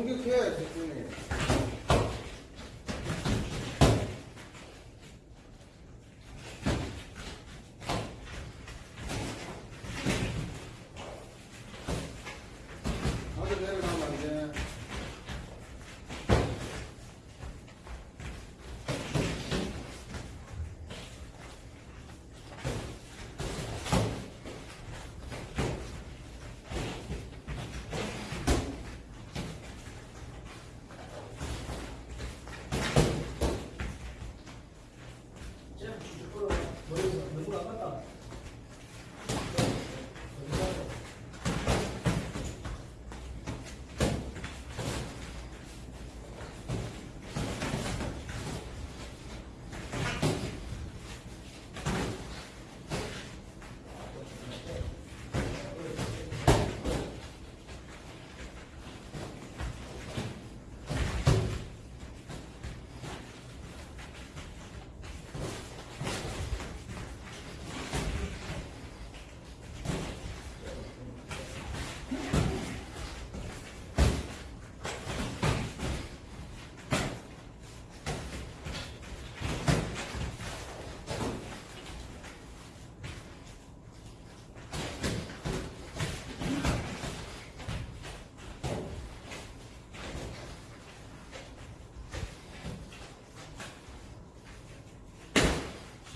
공격해, 집중해. 나 머리에서 너무 아깝다.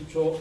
escuchó